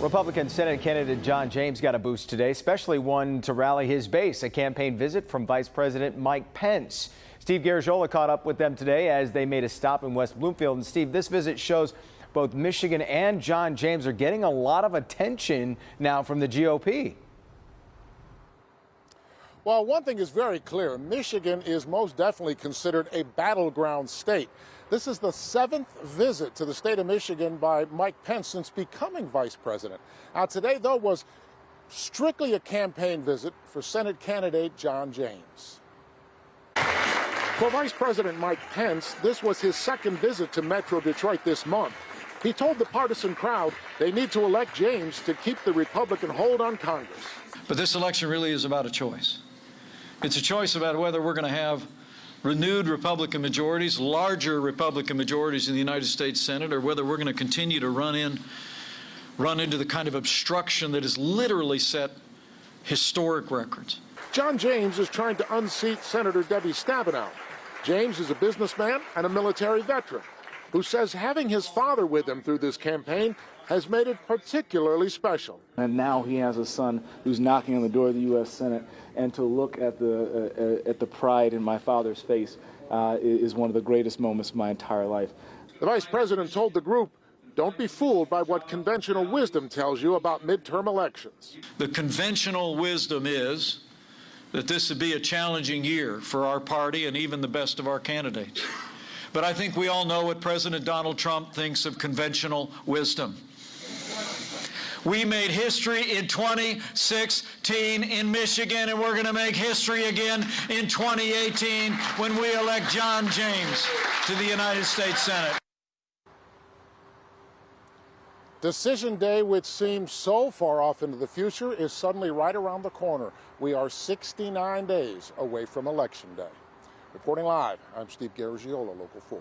Republican Senate candidate John James got a boost today, especially one to rally his base, a campaign visit from Vice President Mike Pence. Steve Garagiola caught up with them today as they made a stop in West Bloomfield. And Steve, this visit shows both Michigan and John James are getting a lot of attention now from the GOP. Well, one thing is very clear. Michigan is most definitely considered a battleground state. This is the seventh visit to the state of Michigan by Mike Pence since becoming vice president. Now, today, though, was strictly a campaign visit for Senate candidate John James. For Vice President Mike Pence, this was his second visit to Metro Detroit this month. He told the partisan crowd they need to elect James to keep the Republican hold on Congress. But this election really is about a choice. It's a choice about whether we're going to have renewed Republican majorities, larger Republican majorities in the United States Senate, or whether we're going to continue to run in, run into the kind of obstruction that has literally set historic records. John James is trying to unseat Senator Debbie Stabenow. James is a businessman and a military veteran who says having his father with him through this campaign has made it particularly special. And now he has a son who's knocking on the door of the U.S. Senate, and to look at the uh, at the pride in my father's face uh, is one of the greatest moments of my entire life. The vice president told the group. Don't be fooled by what conventional wisdom tells you about midterm elections. The conventional wisdom is that this would be a challenging year for our party and even the best of our candidates. But I think we all know what President Donald Trump thinks of conventional wisdom. We made history in 2016 in Michigan, and we're going to make history again in 2018 when we elect John James to the United States Senate. Decision day, which seems so far off into the future, is suddenly right around the corner. We are 69 days away from Election Day. Reporting live, I'm Steve Garagiola, Local 4.